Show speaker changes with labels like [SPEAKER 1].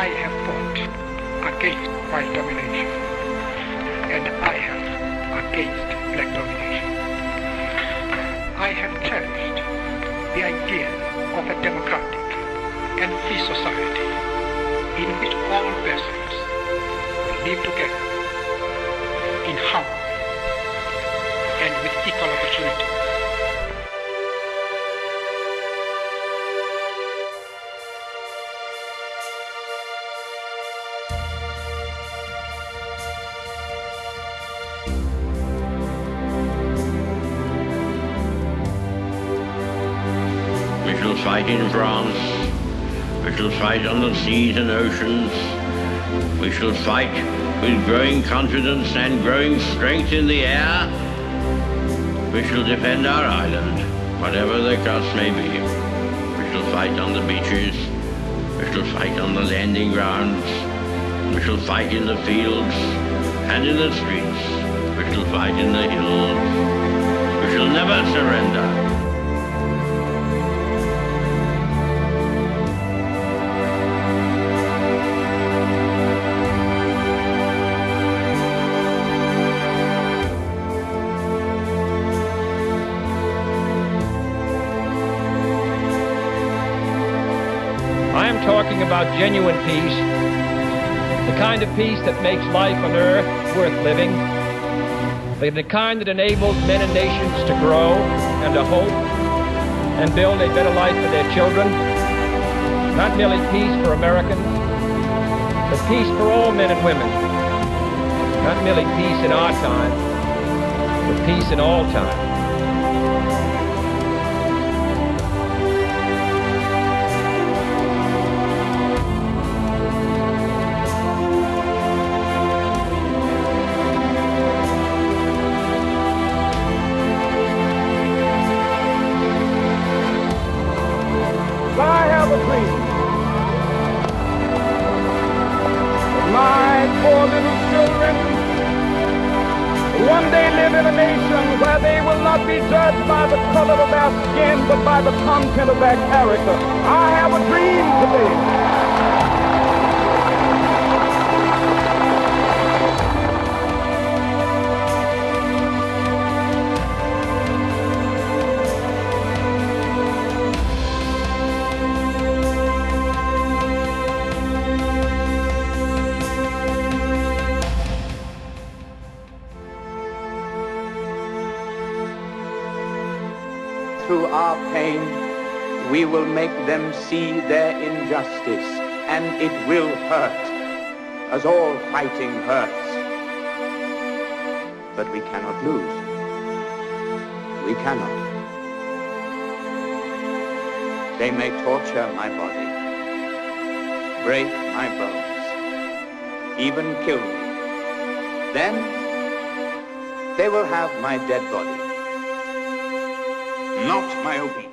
[SPEAKER 1] I have fought against white domination, and I have against black domination. I have cherished the idea of a democratic and free society in which all persons live together
[SPEAKER 2] We shall fight in France. We shall fight on the seas and oceans. We shall fight with growing confidence and growing strength in the air. We shall defend our island, whatever the cost may be. We shall fight on the beaches. We shall fight on the landing grounds. We shall fight in the fields and in the streets. We shall fight in the hills. We shall never surrender.
[SPEAKER 3] I am talking about genuine peace, the kind of peace that makes life on earth worth living, the kind that enables men and nations to grow and to hope and build a better life for their children. Not merely peace for Americans, but peace for all men and women. Not merely peace in our time, but peace in all time.
[SPEAKER 4] My poor little children one day live in a nation where they will not be judged by the color of their skin, but by the content of their character. I have a dream today.
[SPEAKER 5] Through our pain, we will make them see their injustice, and it will hurt, as all fighting hurts. But we cannot lose. We cannot. They may torture my body, break my bones, even kill me. Then they will have my dead body not my obedience.